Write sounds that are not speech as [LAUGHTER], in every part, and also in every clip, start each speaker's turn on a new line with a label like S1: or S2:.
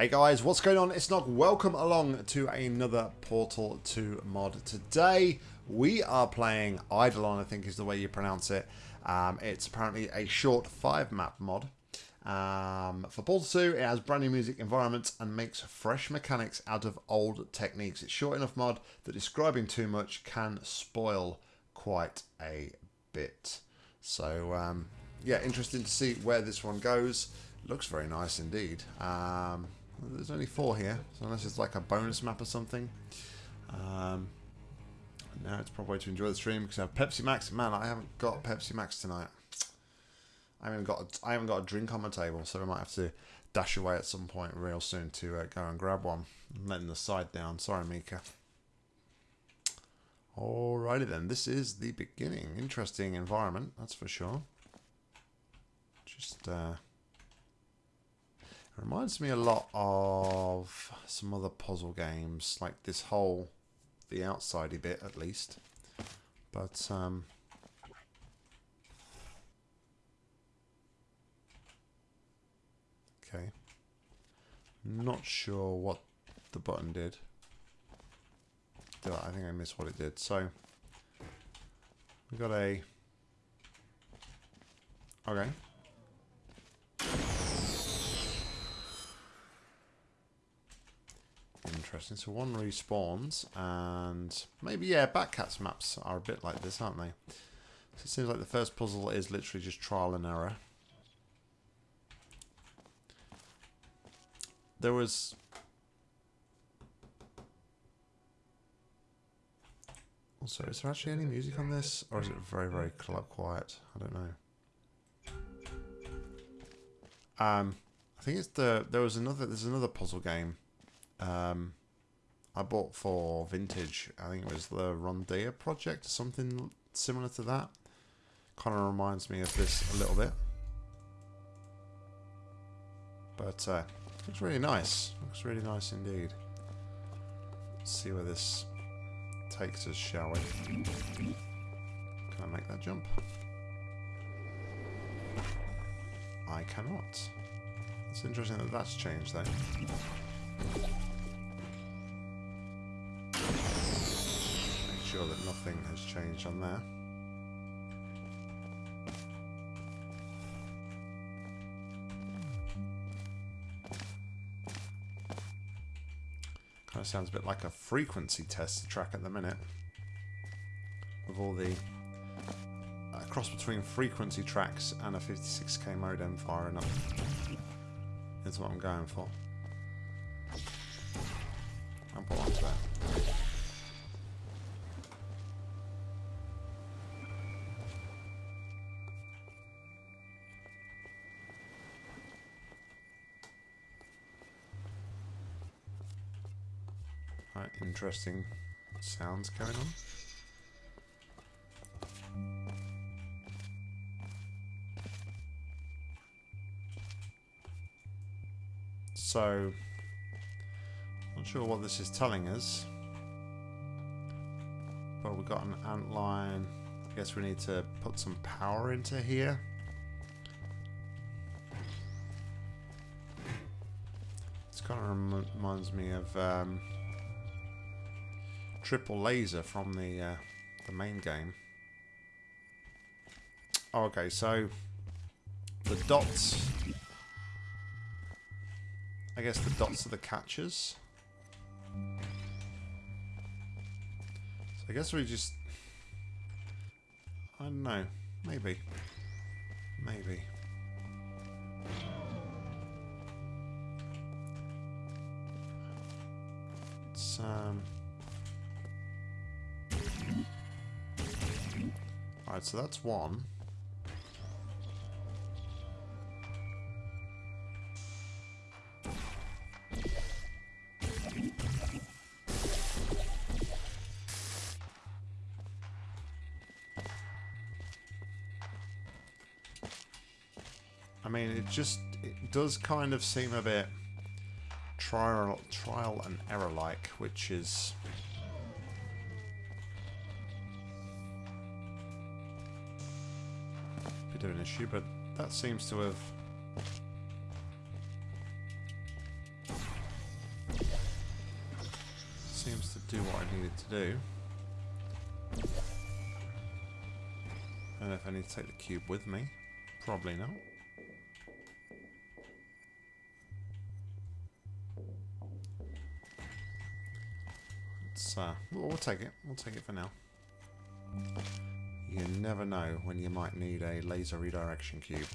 S1: Hey guys, what's going on? It's Nog. Welcome along to another Portal 2 mod. Today we are playing Eidolon, I think is the way you pronounce it. Um, it's apparently a short 5 map mod. Um, for Portal 2, it has brand new music environments and makes fresh mechanics out of old techniques. It's short enough mod that describing too much can spoil quite a bit. So um, yeah, interesting to see where this one goes. Looks very nice indeed. Um, there's only four here, so unless it's like a bonus map or something. Um, now it's probably to enjoy the stream because I have Pepsi Max. Man, I haven't got Pepsi Max tonight. I haven't got a, I haven't got a drink on my table, so I might have to dash away at some point real soon to uh, go and grab one. I'm letting the side down. Sorry, Mika. Alrighty then, this is the beginning. Interesting environment, that's for sure. Just uh, Reminds me a lot of some other puzzle games, like this whole, the outsidey bit at least. But, um... Okay. Not sure what the button did. I think I missed what it did. So, we got a... Okay. Interesting. So one respawns, and maybe, yeah, Batcats maps are a bit like this, aren't they? So it seems like the first puzzle is literally just trial and error. There was... Also, is there actually any music on this? Or is it very, very quiet? I don't know. Um, I think it's the... There was another... There's another puzzle game. Um, I bought for vintage. I think it was the Rondia project, something similar to that. Kind of reminds me of this a little bit. But uh, looks really nice. Looks really nice indeed. Let's see where this takes us, shall we? Can I make that jump? I cannot. It's interesting that that's changed though. Sure that nothing has changed on there. Kind of sounds a bit like a frequency test track at the minute. With all the uh, cross between frequency tracks and a 56k modem firing up. That's what I'm going for. I'll put on to that. Interesting sounds going on. So, not sure what this is telling us. But we've got an ant line. I guess we need to put some power into here. This kind of reminds me of um, triple laser from the uh, the main game. Okay, so the dots. I guess the dots are the catchers. So I guess we just. I don't know. Maybe. Maybe. Um. Alright, so that's one. I mean, it just, it does kind of seem a bit trial, trial and error-like, which is bit of an issue, but that seems to have seems to do what I needed to do. I don't know if I need to take the cube with me. Probably not. It's, uh, we'll, we'll take it. We'll take it for now. You never know when you might need a laser redirection cube.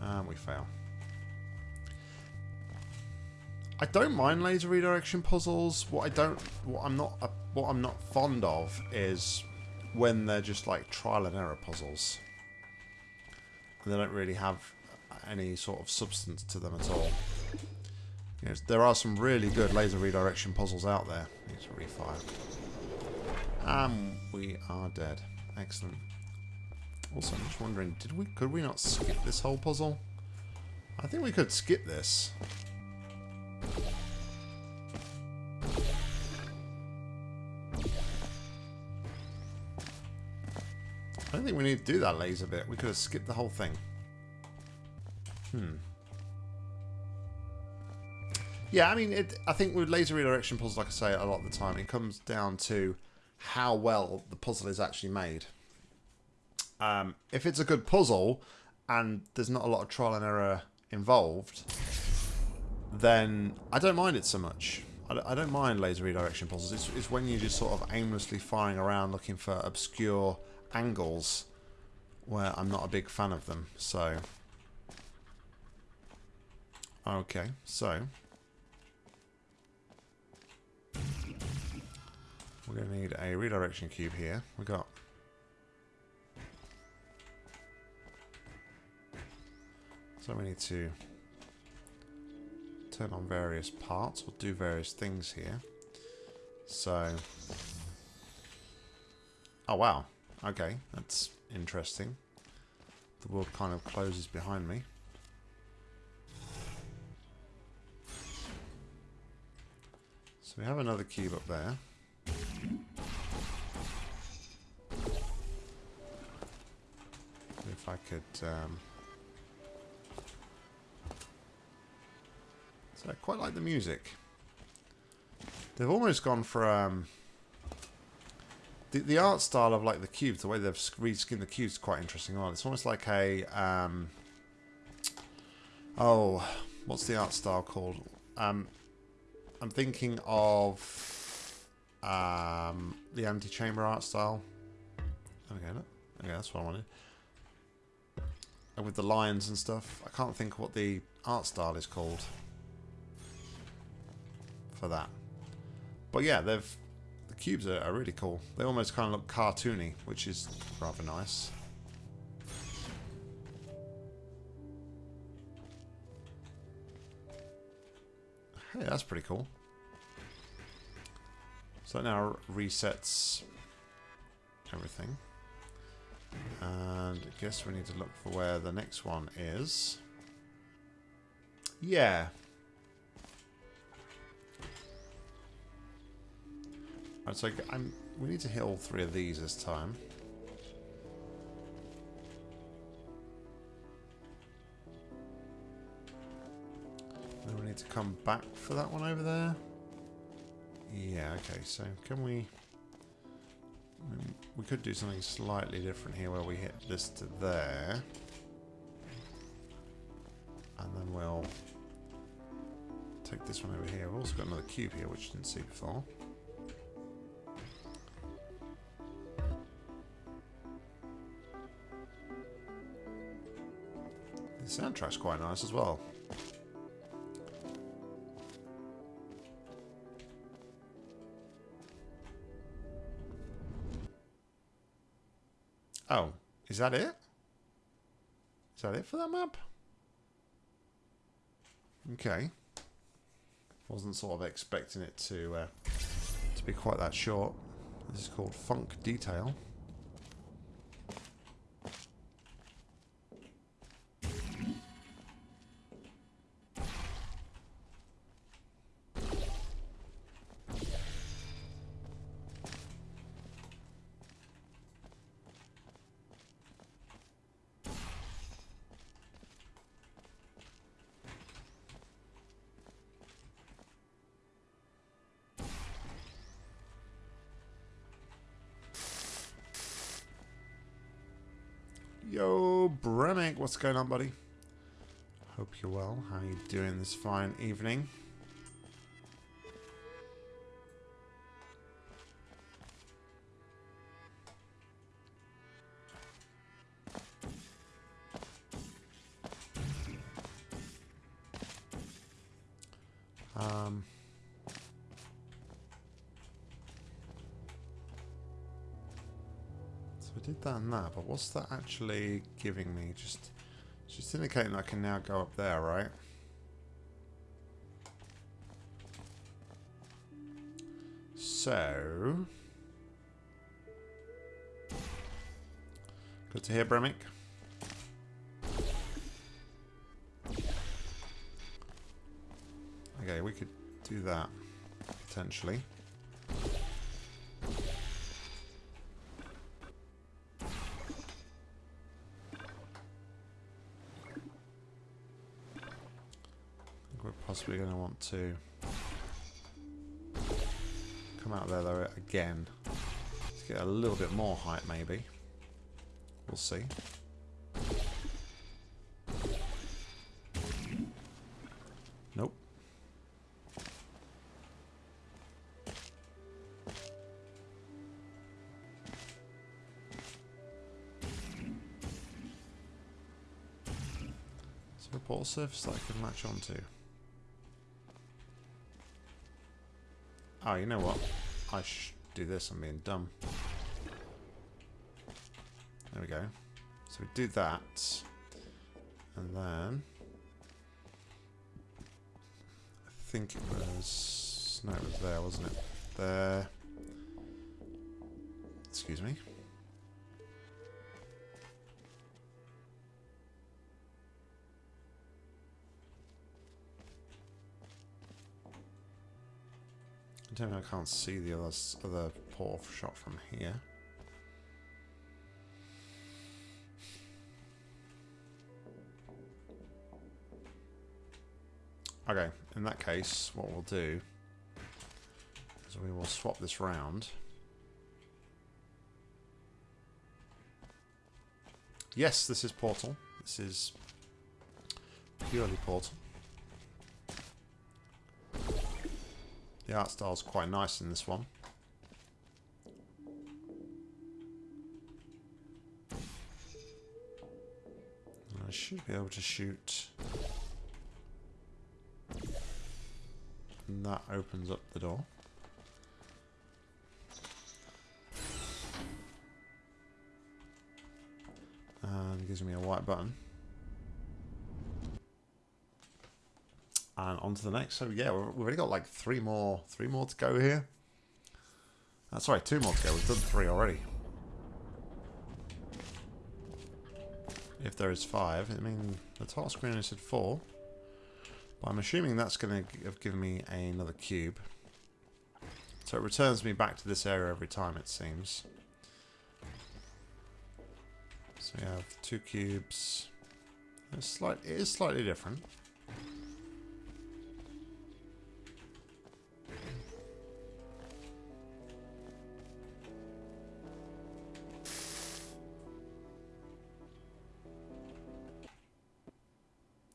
S1: And we fail. I don't mind laser redirection puzzles. What I don't, what I'm not, uh, what I'm not fond of is when they're just like trial and error puzzles. And they don't really have any sort of substance to them at all. Yes, there are some really good laser redirection puzzles out there. Need to refire. And we are dead. Excellent. Also, I'm just wondering, did we could we not skip this whole puzzle? I think we could skip this. I don't think we need to do that laser bit. We could have skipped the whole thing. Hmm. Yeah, I mean, it, I think with laser redirection puzzles, like I say a lot of the time, it comes down to how well the puzzle is actually made. Um, if it's a good puzzle and there's not a lot of trial and error involved, then I don't mind it so much. I don't mind laser redirection puzzles. It's, it's when you're just sort of aimlessly firing around looking for obscure angles where I'm not a big fan of them. So, okay, so we're going to need a redirection cube here. We got so we need to turn on various parts. We'll do various things here. So, oh wow, Okay, that's interesting. The world kind of closes behind me. So we have another cube up there. If I could... Um, so I quite like the music. They've almost gone for... Um, the, the art style of like the cubes, the way they've reskinned the cubes is quite interesting. Oh, it's almost like a um, oh, what's the art style called? Um, I'm thinking of um, the Antichamber art style. Okay, okay, that's what I wanted. And with the lions and stuff, I can't think what the art style is called for that. But yeah, they've the cubes are, are really cool. They almost kind of look cartoony, which is rather nice. Hey, that's pretty cool. So that now resets everything. And I guess we need to look for where the next one is. Yeah, Right, so I'm, we need to hit all three of these this time. Need to come back for that one over there. Yeah, okay, so can we... We could do something slightly different here where we hit this to there. And then we'll take this one over here. We've also got another cube here, which I didn't see before. The soundtrack's quite nice as well. Is that it? Is that it for that map? Okay. Wasn't sort of expecting it to uh, to be quite that short. This is called Funk Detail. Yo, Bremick, what's going on, buddy? Hope you're well. How you doing this fine evening? That but what's that actually giving me? Just, just indicating I can now go up there, right? So, good to hear, Bremick. Okay, we could do that, potentially. we're possibly going to want to come out there though again to get a little bit more height maybe. We'll see. Nope. There a ball surface that I can latch onto? Oh, you know what? I should do this. I'm being dumb. There we go. So we do that. And then... I think it was... No, it was there, wasn't it? There. Excuse me. I can't see the other, other portal shot from here. Okay, in that case, what we'll do is we will swap this round. Yes, this is Portal. This is purely Portal. The art style's quite nice in this one. I should be able to shoot. And that opens up the door. And gives me a white button. And on to the next. So yeah, we've already got like three more, three more to go here. Uh, sorry, two more to go. We've done three already. If there is five, I mean, the title screen said four. But I'm assuming that's going to have given me another cube. So it returns me back to this area every time, it seems. So we have two cubes. It's slight, it is slightly different.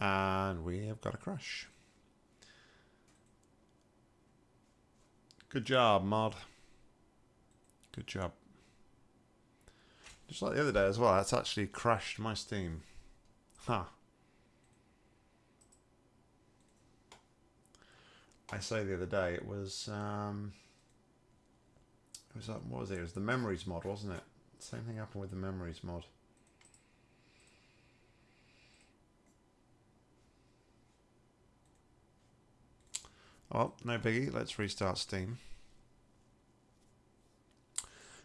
S1: And we have got a crash. Good job, mod. Good job. Just like the other day as well, that's actually crashed my Steam. Huh. I say the other day, it was, um, it was, what was it? It was the Memories mod, wasn't it? Same thing happened with the Memories mod. Oh, no biggie. Let's restart Steam.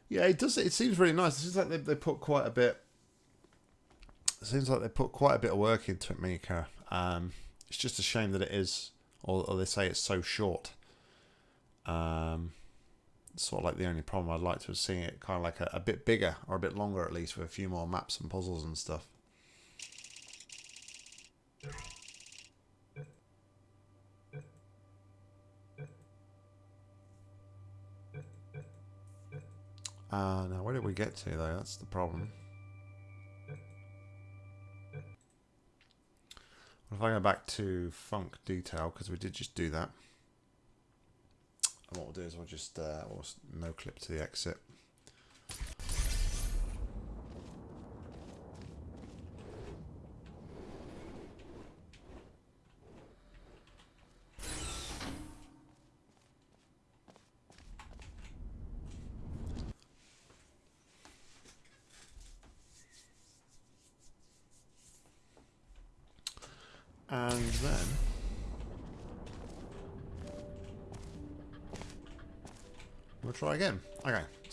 S1: Yeah, it does. It seems really nice. It seems like they, they put quite a bit. It seems like they put quite a bit of work into it, Mika. Um, it's just a shame that it is, or, or they say it's so short. Um, sort of like the only problem I'd like to have seen it kind of like a, a bit bigger or a bit longer at least with a few more maps and puzzles and stuff. Uh, now, where did we get to, though? That's the problem. What if I go back to funk detail, because we did just do that. And what we'll do is we'll just uh, we'll no clip to the exit.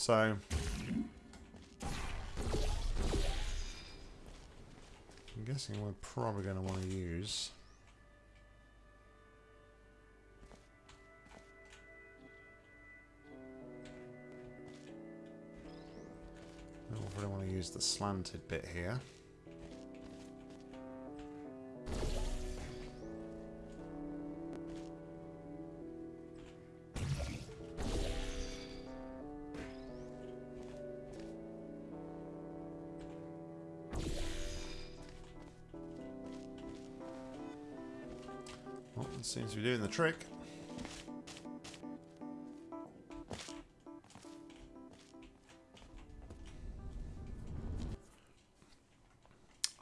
S1: So I'm guessing we're probably going to want to use I don't want to use the slanted bit here. Seems to be doing the trick.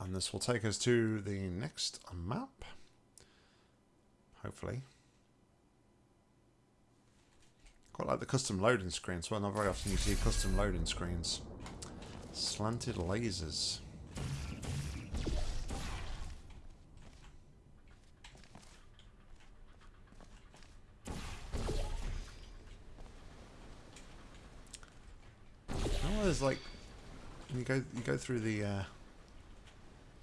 S1: And this will take us to the next map. Hopefully. Quite like the custom loading screens. Well, not very often you see custom loading screens. Slanted lasers. Oh, there's like you go you go through the uh,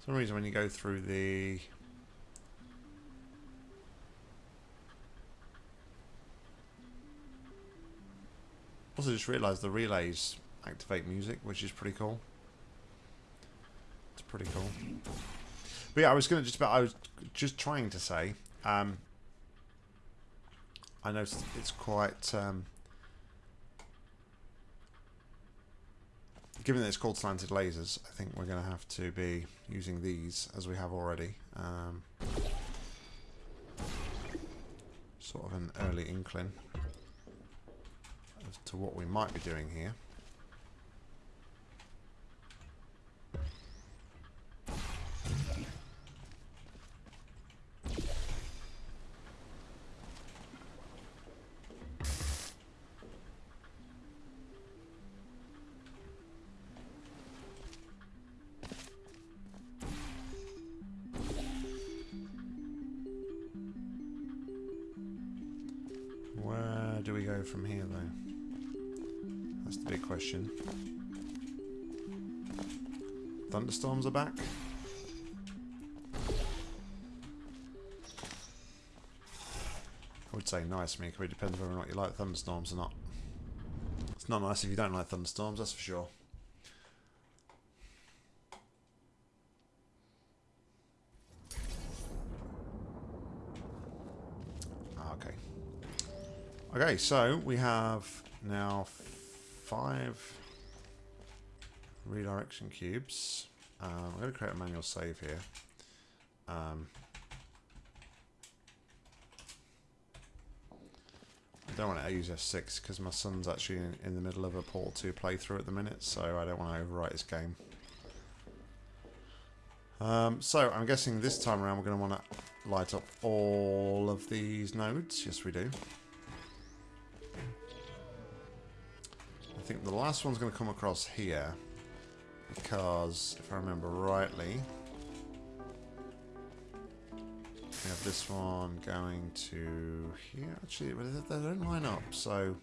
S1: some reason when you go through the also just realised the relays activate music, which is pretty cool. It's pretty cool. But yeah, I was to just about I was just trying to say. Um, I know it's quite. Um, given that it's called slanted lasers, I think we're going to have to be using these as we have already. Um, sort of an early inkling as to what we might be doing here. Where do we go from here, though? That's the big question. Thunderstorms are back. I would say nice, Mika, it depends whether or not you like thunderstorms or not. It's not nice if you don't like thunderstorms, that's for sure. Ah, Okay. Okay, so we have now five redirection cubes. Um, I'm going to create a manual save here. Um, I don't want to use F6 because my son's actually in, in the middle of a Portal 2 playthrough at the minute, so I don't want to overwrite his game. Um, so I'm guessing this time around we're going to want to light up all of these nodes. Yes, we do. Think the last one's going to come across here because, if I remember rightly, we have this one going to here. Actually, they don't line up, so...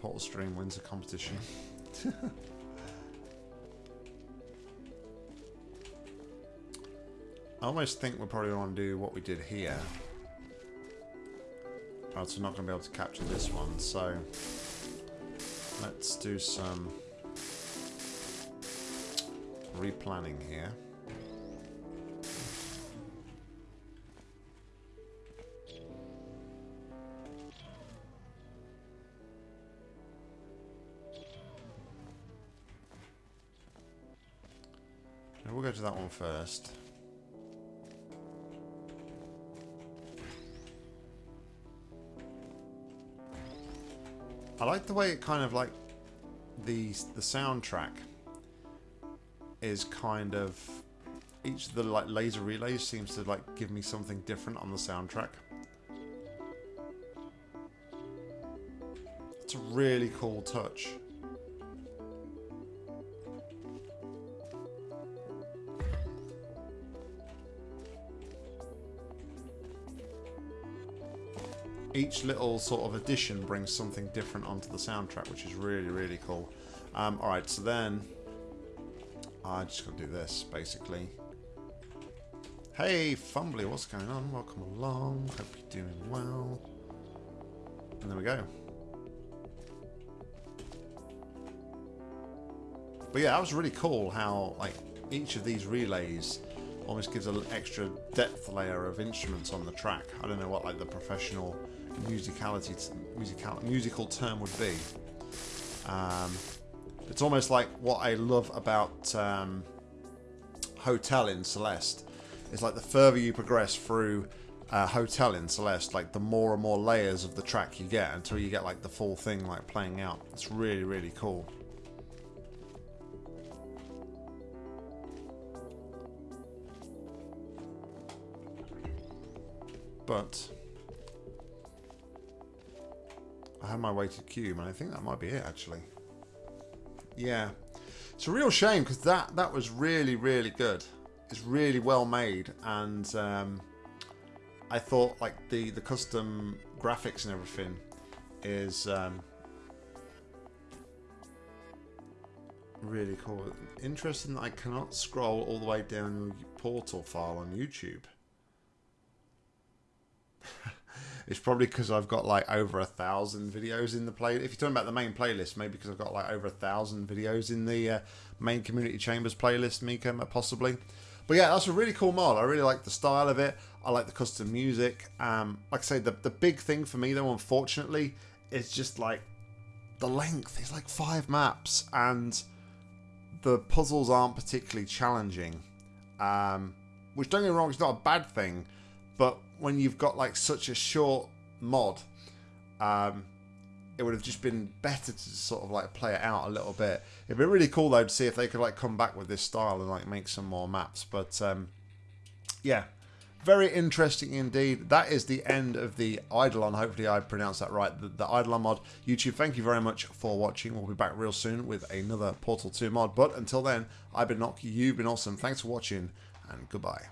S1: Portal Stream wins the competition. [LAUGHS] I almost think we're probably going to do what we did here. Oh, so not going to be able to capture this one, so let's do some replanning here. We'll go to that one first. I like the way it kind of like the the soundtrack is kind of each of the like laser relays seems to like give me something different on the soundtrack. It's a really cool touch. Each little sort of addition brings something different onto the soundtrack, which is really, really cool. Um, Alright, so then I just got to do this, basically. Hey, Fumbly, what's going on? Welcome along. Hope you're doing well. And there we go. But yeah, that was really cool how like each of these relays almost gives an extra depth layer of instruments on the track. I don't know what like the professional musicality, musical, musical term would be. Um, it's almost like what I love about um, Hotel in Celeste. It's like the further you progress through uh, Hotel in Celeste, like the more and more layers of the track you get until you get like the full thing like playing out. It's really, really cool. But Have my weighted cube, and I think that might be it, actually. Yeah. It's a real shame, because that, that was really, really good. It's really well made, and um, I thought, like, the, the custom graphics and everything is... Um, really cool. Interesting that I cannot scroll all the way down the portal file on YouTube. It's probably because I've got like over a thousand videos in the play. If you're talking about the main playlist, maybe because I've got like over a thousand videos in the uh, main community chambers playlist, Mika, possibly. But yeah, that's a really cool mod. I really like the style of it. I like the custom music. Um, like I say, the, the big thing for me though, unfortunately, is just like the length. It's like five maps and the puzzles aren't particularly challenging. Um, which don't get me wrong, it's not a bad thing, but when you've got like such a short mod, um, it would have just been better to sort of like play it out a little bit. It'd be really cool though to see if they could like come back with this style and like make some more maps. But um, yeah, very interesting indeed. That is the end of the Eidolon. Hopefully I pronounced that right. The, the Eidolon mod. YouTube, thank you very much for watching. We'll be back real soon with another Portal 2 mod. But until then, I've been Nock, you've been awesome. Thanks for watching and goodbye.